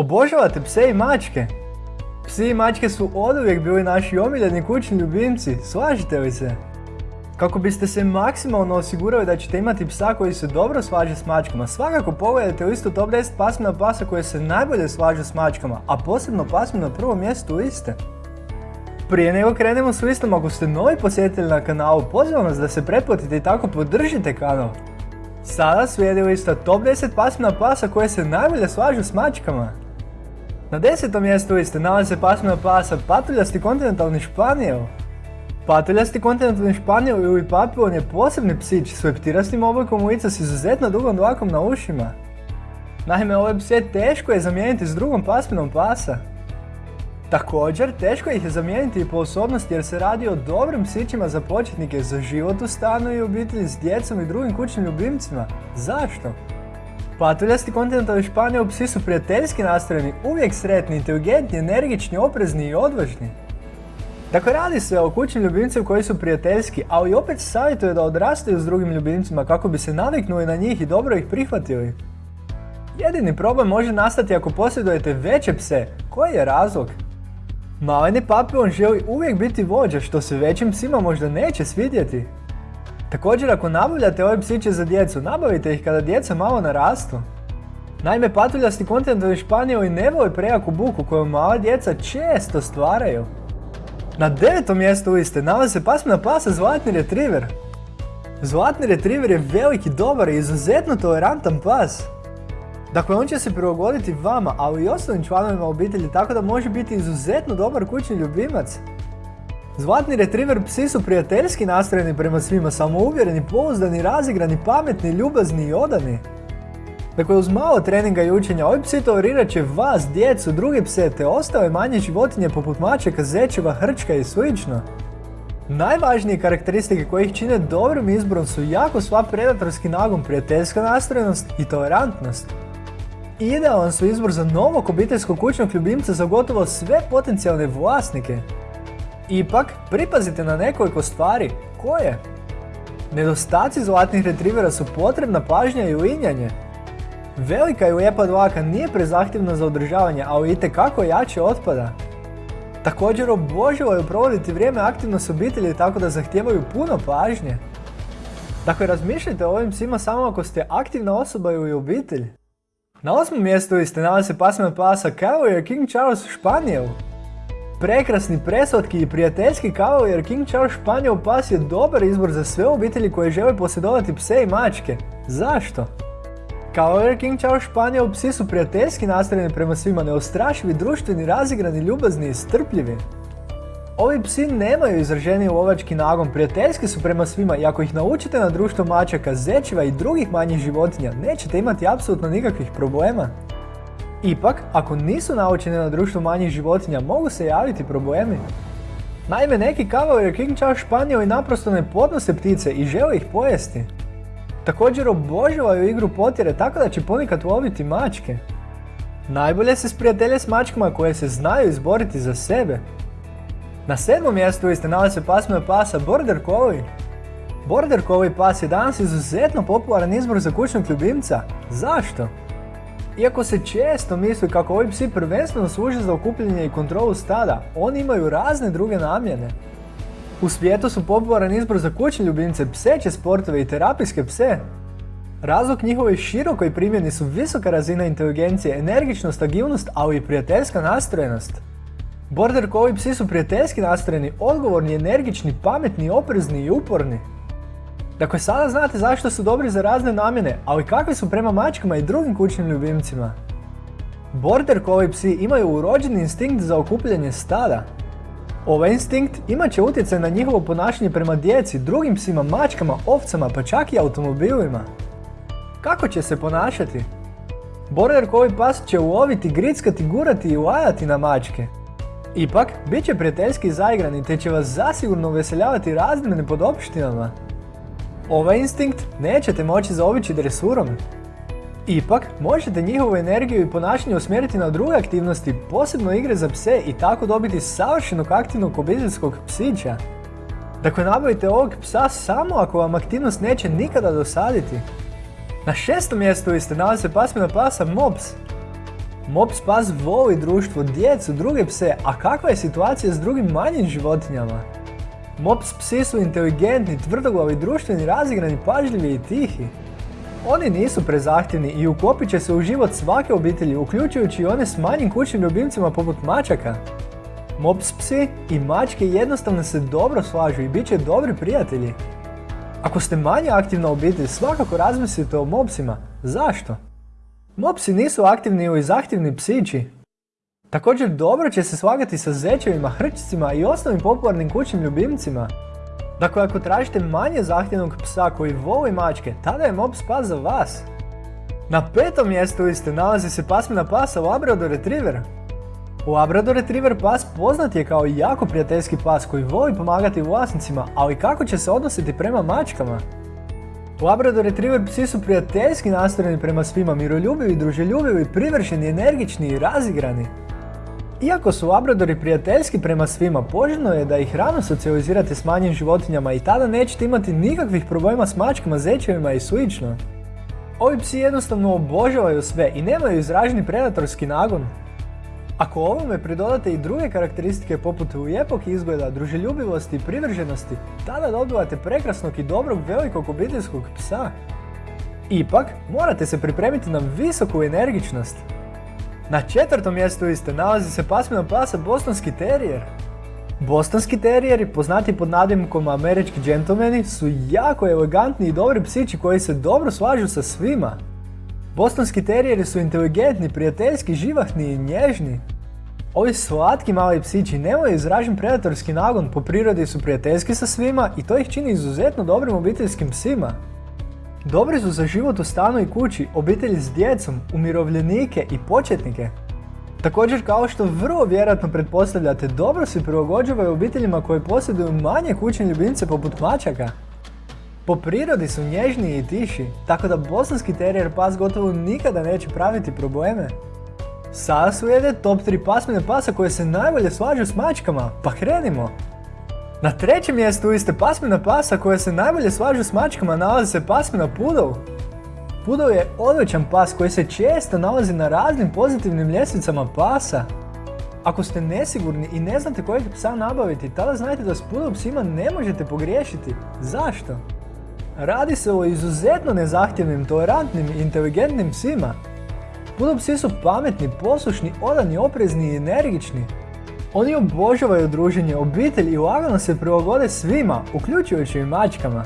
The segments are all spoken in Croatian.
Obožavate pse i mačke? Psi i mačke su oduvijek bili naši omiljeni kućni ljubimci, slažete li se? Kako biste se maksimalno osigurali da ćete imati psa koji se dobro slaže s mačkama, svakako pogledajte listu top 10 pasmina pasa koje se najbolje slažu s mačkama, a posebno pasmina na prvom mjestu liste. Prije nego krenemo s listom, ako ste novi posjetitelj na kanalu, pozivam vas da se pretplatite i tako podržite kanal. Sada slijedi lista top 10 pasmina pasa koje se najbolje slažu s mačkama. Na desetom mjestu liste nalazi se pasmina pasa patuljasti kontinentalni španijel. Patuljasti kontinentalni španijel ili papilon je posebni psić s leptirastim oblikom lica s izuzetno dugom dlakom na ušima. Naime, ovaj pse teško je zamijeniti s drugom pasminom pasa. Također, teško ih je zamijeniti i po osobnosti jer se radi o dobrim psićima za početnike za život u stanu i obitelji s djecom i drugim kućnim ljubimcima. Zašto? Patuljasti kontinentalni španjol psi su prijateljski nastrojeni, uvijek sretni, inteligentni, energični, oprezni i odvažni. Dakle, radi se o kućnim ljubimcima koji su prijateljski, ali opet savjetuje da odrastaju s drugim ljubimcima kako bi se naviknuli na njih i dobro ih prihvatili. Jedini problem može nastati ako posjedujete veće pse. Koji je razlog? Maleni papilon želi uvijek biti vođa što se većim psima možda neće svidjeti. Također ako nabavljate ove psiće za djecu, nabavite ih kada djeca malo narastu. Naime, patuljasti kontinentalni španjoli ne vole prejaku buku koju mala djeca često stvaraju. Na devetom mjestu liste nalazi se pasmina pasa Zlatni Retriever. Zlatni Retriever je veliki, dobar i izuzetno tolerantan pas. Dakle, on će se prilagoditi vama, ali i ostalim članovima obitelji, tako da može biti izuzetno dobar kućni ljubimac. Zlatni retriver psi su prijateljski nastrojeni prema svima, samouvjereni, pouzdani, razigrani, pametni, ljubazni i odani. Dakle, uz malo treninga i učenja, ovi psi tolerirat će vas, djecu, druge pse te ostale manje životinje poput mačeka, zečeva, hrčka i sl. Najvažnije karakteristike koje ih čine dobrim izborom su jako sva predatorski nagon, prijateljska nastrojenost i tolerantnost. Idealan su izbor za novog obiteljskog kućnog ljubimca za gotovo sve potencijalne vlasnike. Ipak, pripazite na nekoliko stvari. Koje? Nedostaci zlatnih retrivera su potrebna pažnja i uinjanje. Velika i lijepa dlaka nije prezahtjevna za održavanje, ali itekako jače otpada. Također obožavaju provoditi vrijeme aktivno s obitelji tako da zahtijevaju puno pažnje. Dakle, razmišljajte o ovim psima samo ako ste aktivna osoba ili obitelj. Na osmom mjestu ste nalazi se pasmina pasa Cavalier King Charles Španijel. Prekrasni, preslatki i prijateljski Cavalier King Charles Španjol pas je dobar izbor za sve obitelji koje žele posjedovati pse i mačke. Zašto? Cavalier King Charles Španjol psi su prijateljski nastrojeni prema svima, neostrašivi, društveni, razigrani, ljubazni i strpljivi. Ovi psi nemaju izraženi lovački nagon, prijateljski su prema svima i ako ih naučite na društvo mačaka, zečeva i drugih manjih životinja, nećete imati apsolutno nikakvih problema. Ipak, ako nisu naučeni na društvo manjih životinja, mogu se javiti problemi. Naime, neki Cavalier King Charles Španjoli naprosto ne podnose ptice i žele ih pojesti. Također obožavaju igru potjere tako da će ponekad loviti mačke. Najbolje se sprijatelje s mačkama koje se znaju izboriti za sebe. Na sedmom mjestu ste nalazi se pasmina pasa Border Collie. Border Collie pas je danas izuzetno popularan izbor za kućnog ljubimca. Zašto? Iako se često misli kako ovi psi prvenstveno služe za okupljanje i kontrolu stada, oni imaju razne druge namjene. U svijetu su popularan izbor za kućne ljubimce, pseće sportove i terapijske pse. Razlog njihove širokoj primjeni su visoka razina inteligencije, energičnost, agilnost, ali i prijateljska nastrojenost. Border Collie psi su prijateljski nastrojeni, odgovorni, energični, pametni, oprezni i uporni. Dakle, sada znate zašto su dobri za razne namjene, ali kakvi su prema mačkama i drugim kućnim ljubimcima. Border Collie psi imaju urođeni instinkt za okupljanje stada. Ovaj instinkt imat će utjecaj na njihovo ponašanje prema djeci, drugim psima, mačkama, ovcama pa čak i automobilima. Kako će se ponašati? Border Collie pas će uloviti, grickati, gurati i lajati na mačke. Ipak, bit će prijateljski zaigrani te će vas zasigurno uveseljavati raznim nepodopštinama. Ovaj instinkt nećete moći zaobići dresurom. Ipak, možete njihovu energiju i ponašanje usmjeriti na druge aktivnosti, posebno igre za pse i tako dobiti savršenog aktivnog obiteljskog psića. Dakle, nabavite ovog psa samo ako vam aktivnost neće nikada dosaditi. Na šestom mjestu ste nalazi se pasmina pasa Mops. Mops pas voli društvo, djecu, druge pse, a kakva je situacija s drugim manjim životinjama? Mops psi su inteligentni, tvrdoglavi, društveni, razigrani, pažljivi i tihi. Oni nisu prezahtjevni i ukopit će se u život svake obitelji, uključujući i one s manjim kućnim ljubimcima poput mačaka. Mops psi i mačke jednostavno se dobro slažu i bit će dobri prijatelji. Ako ste manje aktivna obitelj, svakako razmislite o mopsima. Zašto? Mopsi nisu aktivni ili zahtjevni psići. Također dobro će se slagati sa zečevima, hrčicima i ostalim popularnim kućnim ljubimcima. Dakle, ako tražite manje zahtjevnog psa koji voli mačke, tada je mops pas za vas. Na petom mjestu liste nalazi se pasmina pasa Labrador Retriever. Labrador Retriever pas poznat je kao jako prijateljski pas koji voli pomagati vlasnicima, ali kako će se odnositi prema mačkama? Labrador Retriever psi su prijateljski nastrojeni prema svima, miroljubivi, druželjubivi, privršeni, energični i razigrani. Iako su Labradori prijateljski prema svima, poželjno je da ih rano socijalizirate s manjim životinjama i tada nećete imati nikakvih problema s mačkama, zečevima i slično. Ovi psi jednostavno obožavaju sve i nemaju izraženi predatorski nagon. Ako ovome pridodate i druge karakteristike poput lijepog izgleda, druželjubivosti i privrženosti, tada dobivate prekrasnog i dobrog velikog obiteljskog psa. Ipak, morate se pripremiti na visoku energičnost. Na četvrtom mjestu liste nalazi se pasmina pasa Bostonski terijer. Bostonski terijeri, poznati pod nadimkom američki džentlmeni, su jako elegantni i dobri psići koji se dobro slažu sa svima. Bostonski terijeri su inteligentni, prijateljski, živahni i nježni. Ovi slatki mali psići nemaju izražen predatorski nagon, po prirodi su prijateljski sa svima i to ih čini izuzetno dobrim obiteljskim psima. Dobri su za život u stanu i kući, obitelji s djecom, umirovljenike i početnike. Također kao što vrlo vjerojatno pretpostavljate, dobro se prilagođavaju obiteljima koji posjeduju manje kućne ljubimce poput mačaka. Po prirodi su nježniji i tiši, tako da bosanski terijer pas gotovo nikada neće praviti probleme. Sada slijede top 3 pasmine pasa koje se najbolje slažu s mačkama, pa krenimo! Na trećem mjestu liste pasmina pasa koje se najbolje slažu s mačkama nalazi se pasmina Poodle. Poodle je odličan pas koji se često nalazi na raznim pozitivnim ljestvicama pasa. Ako ste nesigurni i ne znate kojeg psa nabaviti, tada znajte da s Poodle psima ne možete pogriješiti. Zašto? Radi se o izuzetno nezahtjevnim, tolerantnim i inteligentnim psima. Poodle psi su pametni, poslušni, odani, oprezni i energični. Oni obožavaju druženje, obitelj i lagano se prilagode svima, uključujući i mačkama.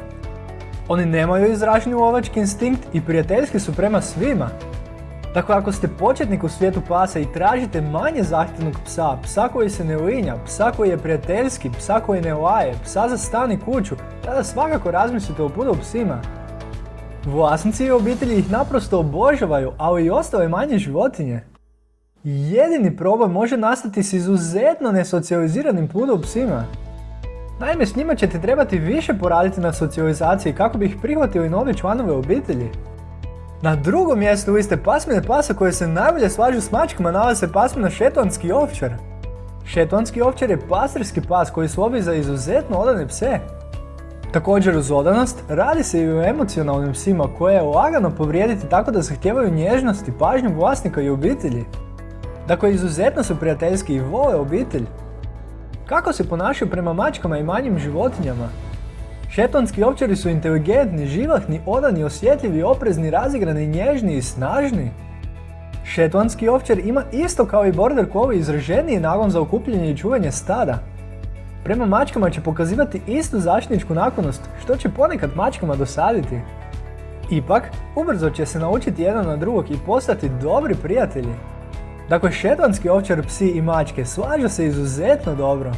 Oni nemaju izraženi lovački instinkt i prijateljski su prema svima. Dakle, ako ste početnik u svijetu pasa i tražite manje zahtjevnog psa, psa koji se ne linja, psa koji je prijateljski, psa koji ne laje, psa za stan i kuću, tada svakako razmislite o pudu psima. Vlasnici i obitelji ih naprosto obožavaju, ali i ostale manje životinje. Jedini problem može nastati s izuzetno nesocijaliziranim pudom psima. Naime, s njima ćete trebati više poraditi na socijalizaciji kako bi ih prihvatili novi članove obitelji. Na drugom mjestu liste pasmine pasa koje se najbolje slažu s mačkama nalaze pasmina šetonski ovčar. Šetonski ovčar je pastirski pas koji slovi za izuzetno odane pse. Također uz odanost, radi se i o emocionalnim psima koje je lagano povrijediti tako da zahtijevaju nježnost i pažnju vlasnika i obitelji. Dakle, izuzetno su prijateljski i vole obitelj. Kako se ponašaju prema mačkama i manjim životinjama? Šetonski ovčari su inteligentni, živahni, odani, osjetljivi, oprezni, razigrani, nježni i snažni. Šetonski ovčar ima isto kao i border collie izraženiji nagon za okupljanje i čuvanje stada. Prema mačkama će pokazivati istu zaštitničku naklonost, što će ponekad mačkama dosaditi. Ipak, ubrzo će se naučiti jedan na drugog i postati dobri prijatelji. Dakle, šetlanski ovčar psi i mačke slažu se izuzetno dobro.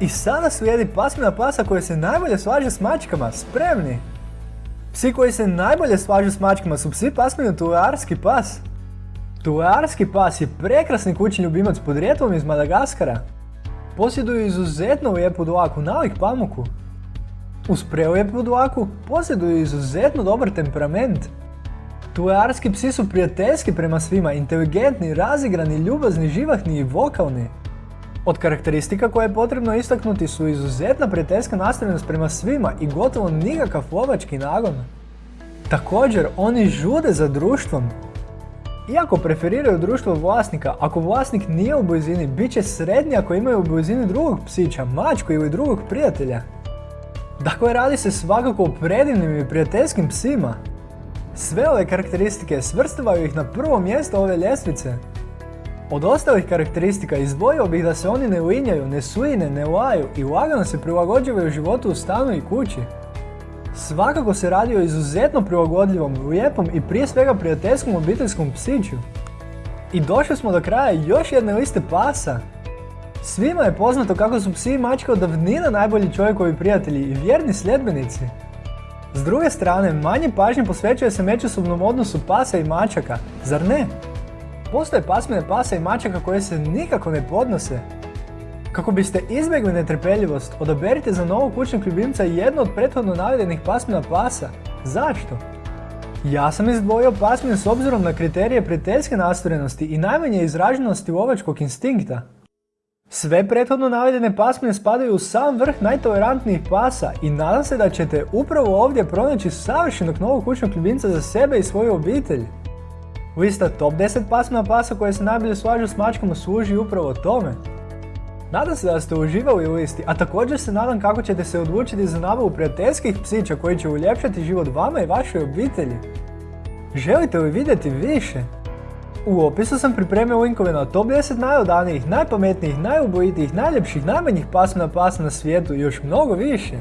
I sada slijedi pasmina pasa koja se najbolje slaže s mačkama, spremni! Psi koji se najbolje slažu s mačkama su psi pasmina Tulearski pas. Tulearski pas je prekrasni kućni ljubimac podrijetlom iz Madagaskara. Posjeduju izuzetno lijepu dlaku, nalik pamuku. Uz prelijepu dlaku posjeduju izuzetno dobar temperament. Tulearski psi su prijateljski prema svima, inteligentni, razigrani, ljubazni, živahni i vokalni. Od karakteristika koje je potrebno istaknuti su izuzetna prijateljska nastavljenost prema svima i gotovo nikakav lovački nagon. Također, oni žude za društvom. iako preferiraju društvo vlasnika, ako vlasnik nije u blizini, bit će srednji ako imaju u blizini drugog psića, mačku ili drugog prijatelja. Dakle, radi se svakako o predivnim i prijateljskim psima. Sve ove karakteristike svrstavaju ih na prvo mjesto ove ljestvice. Od ostalih karakteristika izdvojio bih da se oni ne linjaju, ne suine, ne laju i lagano se prilagođavaju životu u stanu i kući. Svakako se radi o izuzetno prilagodljivom, lijepom i prije svega prijateljskom obiteljskom psiću. I došli smo do kraja još jedne liste pasa. Svima je poznato kako su psi i mačke od davnina najbolji čovjekovi prijatelji i vjerni sljedbenici. S druge strane, manje pažnje posvećuje se međusobnom odnosu pasa i mačaka, zar ne? Postoje pasmine pasa i mačaka koje se nikako ne podnose. Kako biste izbjegli netrpeljivost, odaberite za novog kućnog ljubimca jednu od prethodno navedenih pasmina pasa. Zašto? Ja sam izdvojio pasmine s obzirom na kriterije prijateljske nastvorenosti i najmanje izraženosti lovačkog instinkta. Sve prethodno navedene pasmine spadaju u sam vrh najtolerantnijih pasa i nadam se da ćete upravo ovdje pronaći savršenog novog kućnog ljubimca za sebe i svoju obitelj. Lista top 10 pasmina pasa koje se najbolje slažu s mačkama služi upravo tome. Nadam se da ste uživali u listi, a također se nadam kako ćete se odlučiti za nabavu prijateljskih psića koji će uljepšati život vama i vašoj obitelji. Želite li vidjeti više? U opisu sam pripremio linkove na top 10 najodanijih, najpametnijih, najubojitijih, najljepših, najmanjih pasmina pasa na svijetu i još mnogo više.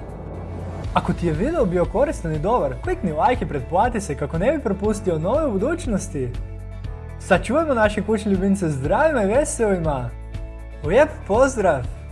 Ako ti je video bio koristan i dobar, klikni like i pretplati se kako ne bi propustio nove u budućnosti. Sačuvajmo naše kućne ljubimce zdravima i veselima! Lijep pozdrav!